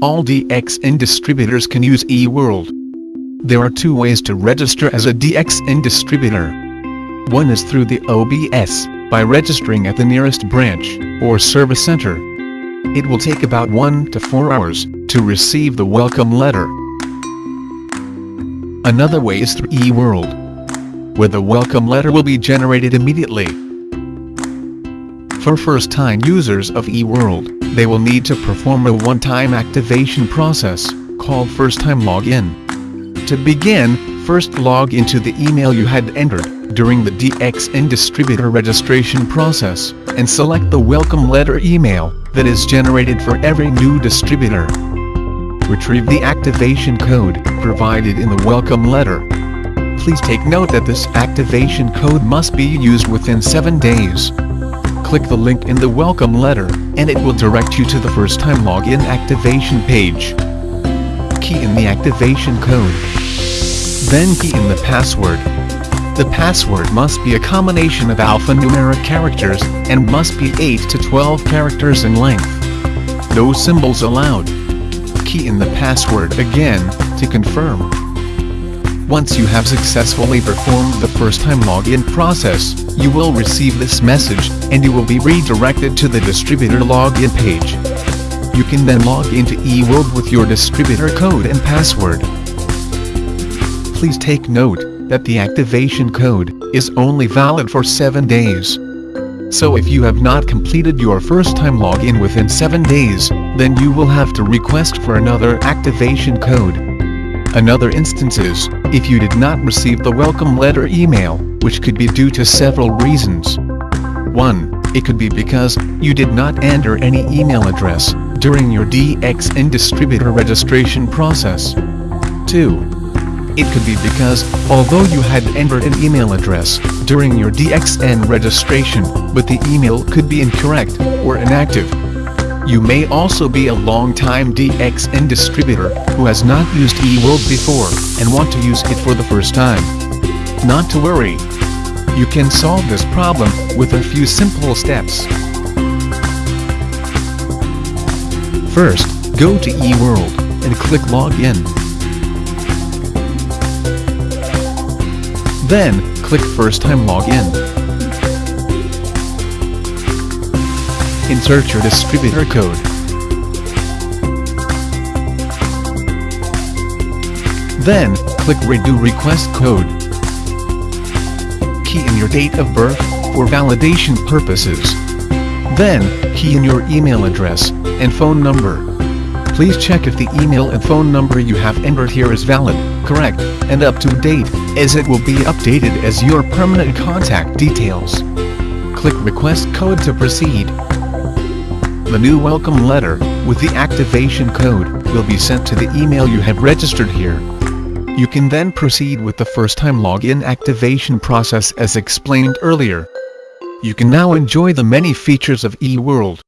all DXN distributors can use eWorld. There are two ways to register as a DXN distributor. One is through the OBS, by registering at the nearest branch, or service center. It will take about 1 to 4 hours, to receive the welcome letter. Another way is through eWorld, where the welcome letter will be generated immediately. For first-time users of eWorld, they will need to perform a one-time activation process, called first-time login. To begin, first log into the email you had entered during the DXN distributor registration process, and select the welcome letter email that is generated for every new distributor. Retrieve the activation code provided in the welcome letter. Please take note that this activation code must be used within 7 days. Click the link in the welcome letter, and it will direct you to the first time login activation page. Key in the activation code. Then key in the password. The password must be a combination of alphanumeric characters and must be 8 to 12 characters in length. No symbols allowed. Key in the password again, to confirm. Once you have successfully performed the first-time login process, you will receive this message, and you will be redirected to the distributor login page. You can then log into eWorld with your distributor code and password please take note that the activation code is only valid for 7 days. So if you have not completed your first time login within 7 days, then you will have to request for another activation code. Another instance is, if you did not receive the welcome letter email, which could be due to several reasons. 1. It could be because you did not enter any email address during your DXN distributor registration process. 2. It could be because, although you had entered an email address during your DXN registration, but the email could be incorrect or inactive. You may also be a long-time DXN distributor who has not used eWorld before and want to use it for the first time. Not to worry. You can solve this problem with a few simple steps. First, go to eWorld and click Login. Then, click First Time Login. Insert your distributor code. Then, click Redo Request Code. Key in your date of birth, for validation purposes. Then, key in your email address, and phone number. Please check if the email and phone number you have entered here is valid, correct, and up to date, as it will be updated as your permanent contact details. Click Request Code to proceed. The new welcome letter, with the activation code, will be sent to the email you have registered here. You can then proceed with the first-time login activation process as explained earlier. You can now enjoy the many features of eWorld.